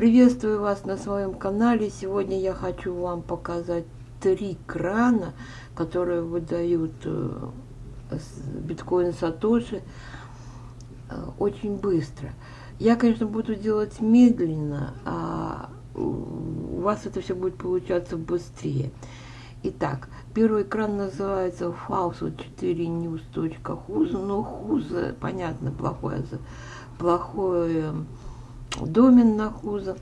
Приветствую вас на своем канале. Сегодня я хочу вам показать три крана, которые выдают э, биткоин Сатоши э, очень быстро. Я, конечно, буду делать медленно, а у вас это все будет получаться быстрее. Итак, первый экран называется faucet4news.huz, но хуза, понятно, плохое, плохое домен на хуза.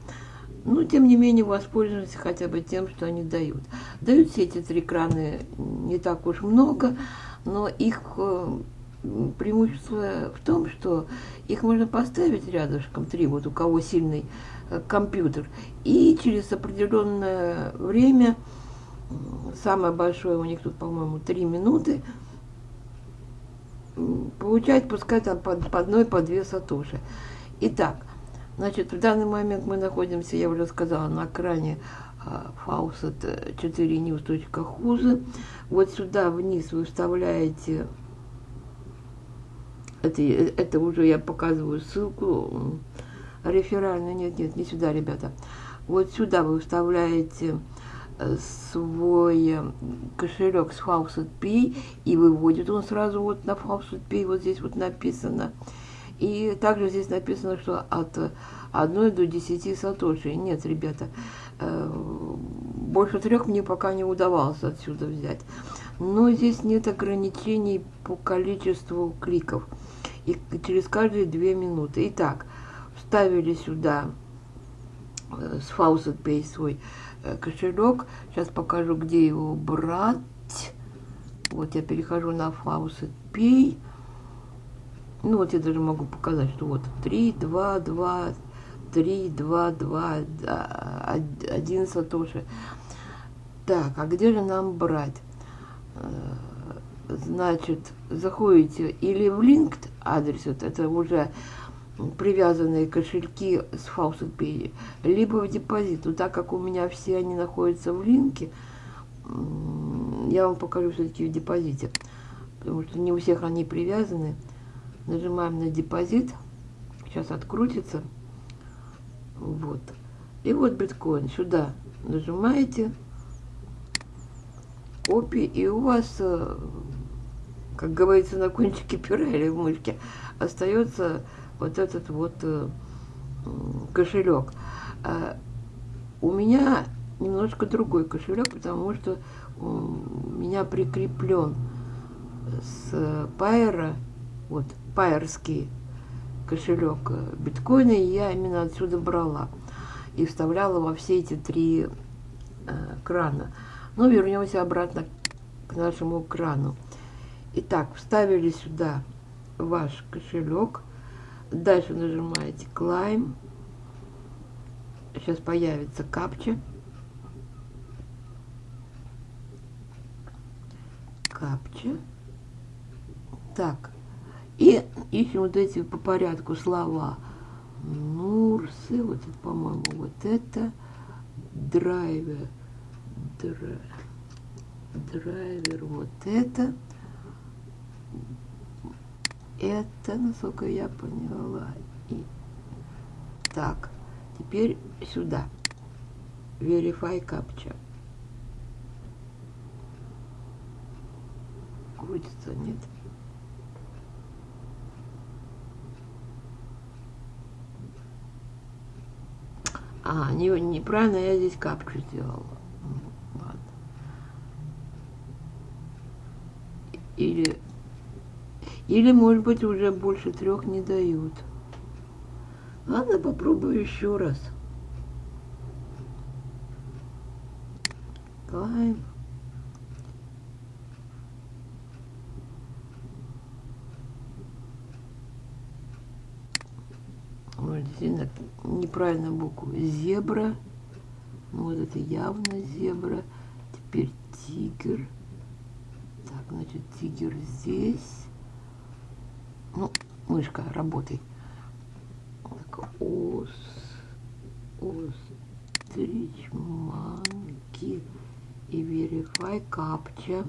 Но, тем не менее, воспользуемся хотя бы тем, что они дают. Дают все эти три краны не так уж много, но их э, преимущество в том, что их можно поставить рядышком, три, вот у кого сильный э, компьютер, и через определенное время, самое большое у них тут, по-моему, три минуты, получать, пускай там по одной, по две сатоши. Итак, Значит, в данный момент мы находимся, я уже сказала, на экране faucet 4news.huz. Вот сюда вниз вы вставляете, это, это уже я показываю ссылку, реферальную, нет, нет, не сюда, ребята. Вот сюда вы вставляете э, свой э, кошелек с Faucet Pay и выводит он сразу вот на Faucet Pay, вот здесь вот написано. И также здесь написано, что от 1 до 10 сатоши. Нет, ребята, э, больше трех мне пока не удавалось отсюда взять. Но здесь нет ограничений по количеству кликов. И через каждые две минуты. Итак, вставили сюда э, с Faucet Pay свой э, кошелек. Сейчас покажу, где его брать. Вот я перехожу на Faucet Pay. Ну вот я даже могу показать, что вот 3, 2, 2, 3, 2, 2, 1 сатоши. Так, а где же нам брать? Э, значит, заходите или в LinkedIn адрес, вот это уже привязанные кошельки с Pay, либо в депозит. Но так как у меня все они находятся в линке, я вам покажу все-таки в депозите, потому что не у всех они привязаны. Нажимаем на депозит. Сейчас открутится. Вот. И вот биткоин. Сюда нажимаете. Копи. И у вас, э, как говорится, на кончике пера или в мышке остается вот этот вот э, кошелек. А у меня немножко другой кошелек, потому что у меня прикреплен с Пайера вот пайерский кошелек э, биткоина, и я именно отсюда брала и вставляла во все эти три э, крана. Ну, вернемся обратно к нашему крану. Итак, вставили сюда ваш кошелек. Дальше нажимаете Climb. Сейчас появится капча. Капча. Так, и ищем вот эти по порядку слова. Нурсы, вот это, по-моему, вот это. Драйвер. Драйвер, драйвер вот это. Это, насколько я поняла. И так, теперь сюда. Verify captcha. Крутится, нет? А, не, неправильно я здесь капчу сделала. Ладно. Или, или, может быть, уже больше трех не дают. Ладно, попробую еще раз. Climb. Действительно неправильно букву. Зебра. Ну, вот это явно зебра. Теперь тигр. Так, значит, тигр здесь. Ну, мышка, работай. Так, ос, острич, манки и verify капча.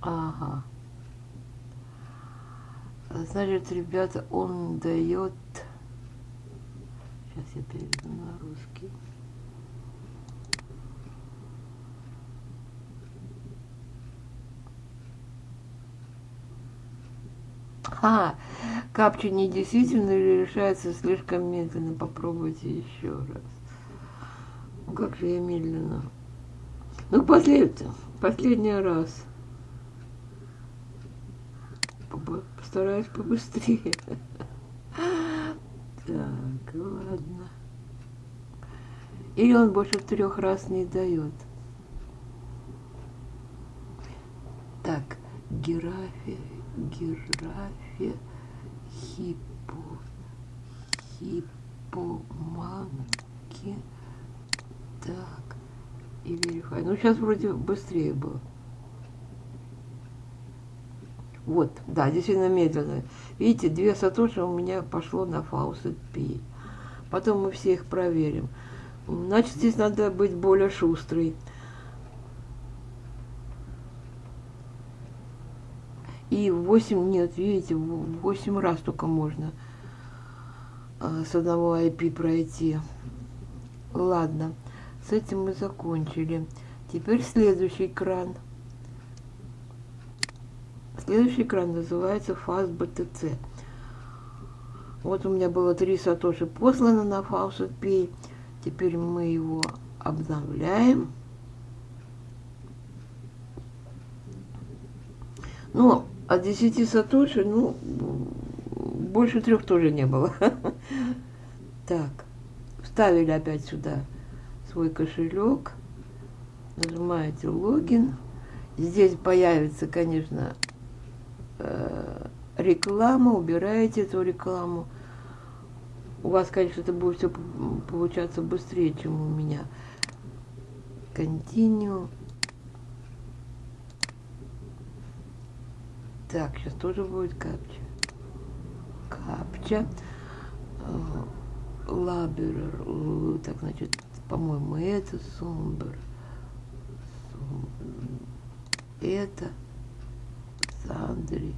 Ага. Значит, ребята, он дает... Сейчас я переведу на русский. А, капча не действительно или решается слишком медленно? Попробуйте еще раз. Как же я медленно. Ну, послед... последний раз. Постараюсь побыстрее. Так, ладно. Или он больше трех раз не дает. Так, герафия, герафия, хипо, хипоманки. Так, и верифай. Ну, сейчас вроде быстрее было. Вот, да, действительно медленно. Видите, две сатоши у меня пошло на фаусет пи. Потом мы все их проверим. Значит, здесь надо быть более шустрой. И 8, нет, видите, 8 раз только можно а, с одного IP пройти. Ладно, с этим мы закончили. Теперь следующий экран – Следующий экран называется фаз BTC. Вот у меня было три сатоши послано на Faucet Pay. Теперь мы его обновляем. Ну, от 10 сатоши, ну, больше трех тоже не было. Так, вставили опять сюда свой кошелек. Нажимаете логин. Здесь появится, конечно, реклама, убираете эту рекламу. У вас, конечно, это будет все получаться быстрее, чем у меня. Continue. Так, сейчас тоже будет капча. Капча. Лаберер. Э, так, значит, по-моему, это Сумбер. Это. Сандри.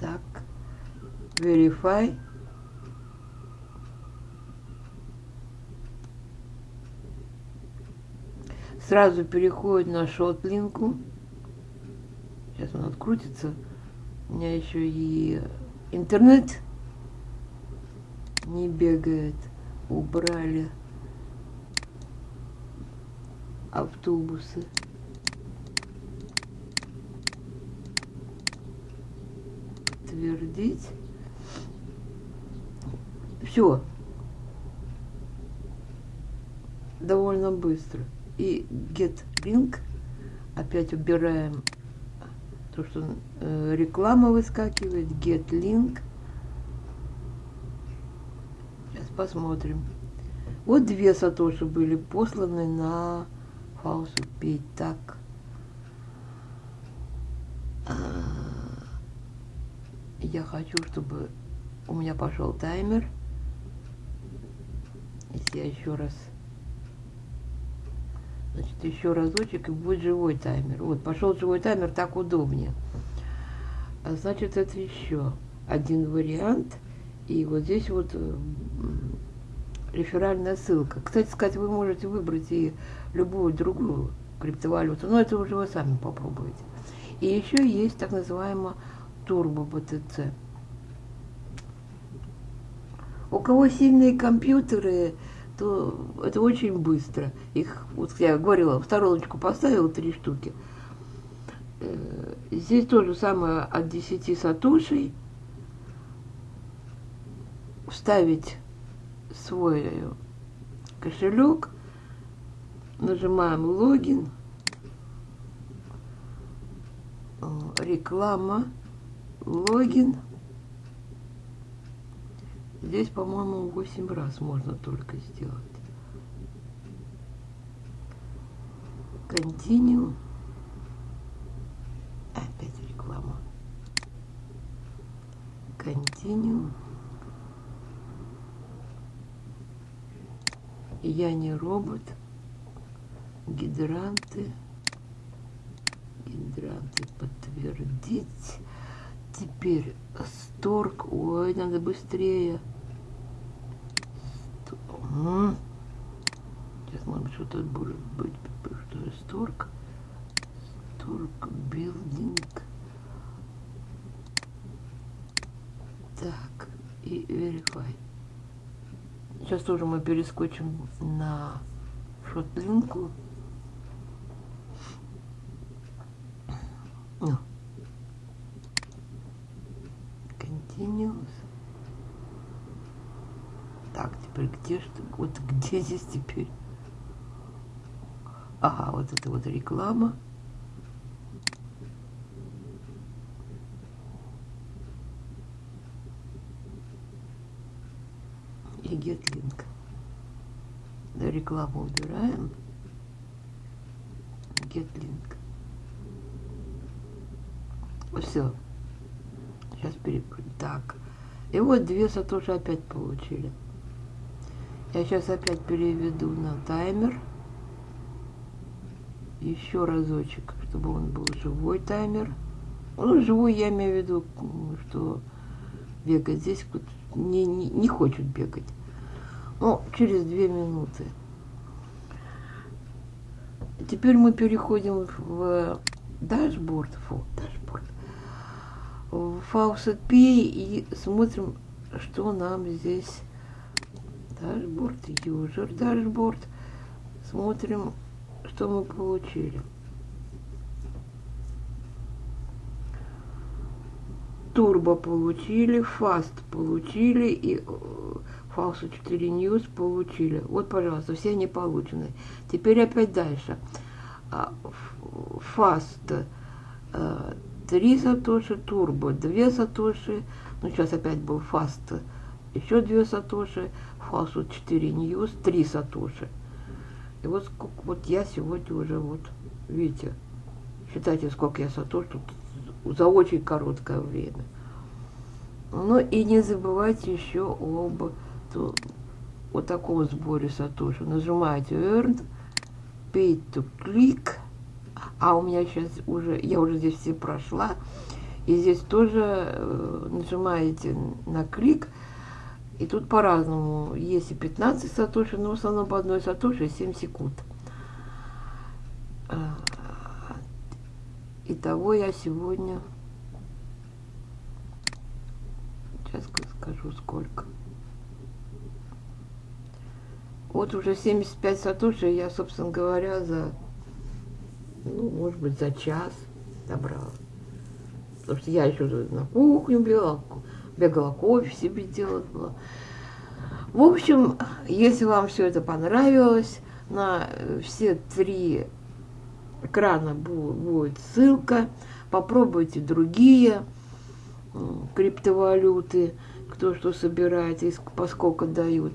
Так. Verify. Сразу переходит на шотлинку. Сейчас он открутится. У меня еще и интернет не бегает. Убрали автобусы. подтвердить. Все. Довольно быстро. И get link. Опять убираем то, что э, реклама выскакивает. Get link. Сейчас посмотрим. Вот две сатоши были посланы на фаусу так. я хочу, чтобы у меня пошел таймер. Я еще раз... Значит, еще разочек, и будет живой таймер. Вот, пошел живой таймер, так удобнее. А значит, это еще один вариант. И вот здесь вот э, реферальная ссылка. Кстати сказать, вы можете выбрать и любую другую криптовалюту, но это уже вы сами попробуете. И еще есть так называемая турбо БТЦ. У кого сильные компьютеры, то это очень быстро. Их, вот я говорила, в стороночку поставила три штуки. Э, здесь то же самое от 10 сатушей. Вставить свой кошелек, нажимаем логин, э, реклама, логин. Здесь, по-моему, 8 раз можно только сделать. Continue. Опять реклама. Continue. Я не робот. Гидранты. Гидранты подтвердить. Теперь Сторг. Ой, надо быстрее. Сейчас, может быть, что-то будет быть. Что же Сторг? Сторг билдинг. Так, и verify. Сейчас тоже мы перескочим на шотлинку. Ну. Continuous. Так, теперь где что? Вот где здесь теперь? Ага, вот это вот реклама. И link. Да, рекламу убираем. Get link. Все. Сейчас перепрыгну. Так. И вот две сатоши опять получили. Я сейчас опять переведу на таймер. Еще разочек, чтобы он был живой таймер. Ну, живой я имею в виду, что бегать здесь не, не, не хочет бегать. Ну, через две минуты. Теперь мы переходим в дашборд. Фу, dashboard. В Faucet Pay и смотрим, что нам здесь dashboard, user dashboard. Смотрим, что мы получили. Турбо получили, Fast получили и Фаусу 4 News получили. Вот, пожалуйста, все они получены. Теперь опять дальше. Fast 3 сатоши, Турбо 2 сатоши. Ну, сейчас опять был Fast еще 2 сатоши. Фаусу 4 News 3 сатоши. И вот сколько, вот я сегодня уже вот, видите, считайте, сколько я сатош тут за очень короткое время. Ну и не забывайте еще об то, вот таком сборе сатоши. Нажимаете Earn, Pay to Click, а у меня сейчас уже, я уже здесь все прошла, и здесь тоже э, нажимаете на клик, и тут по-разному. Есть и 15 сатоши, но в основном по одной сатоши 7 секунд. А, итого я сегодня... Сейчас скажу сколько. Вот уже 75 сатоши я, собственно говоря, за, ну, может быть, за час добрала. Потому что я еще на кухню бегала, бегала кофе себе делала. В общем, если вам все это понравилось, на все три экрана будет ссылка. Попробуйте другие криптовалюты, кто что собирает и поскольку дают.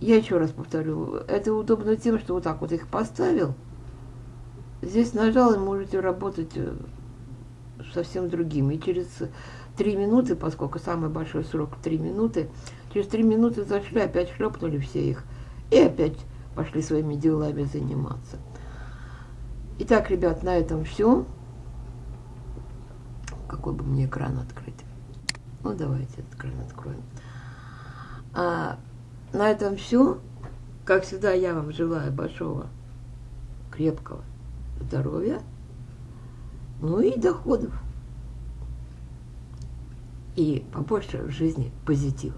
Я еще раз повторю, это удобно тем, что вот так вот их поставил. Здесь нажал и можете работать э, совсем другими. Через три минуты, поскольку самый большой срок три минуты, через три минуты зашли, опять шлепнули все их. И опять пошли своими делами заниматься. Итак, ребят, на этом все. Какой бы мне экран открыть? Ну, давайте этот экран откроем. А, на этом все. Как всегда, я вам желаю большого, крепкого здоровья, ну и доходов. И побольше в жизни позитива.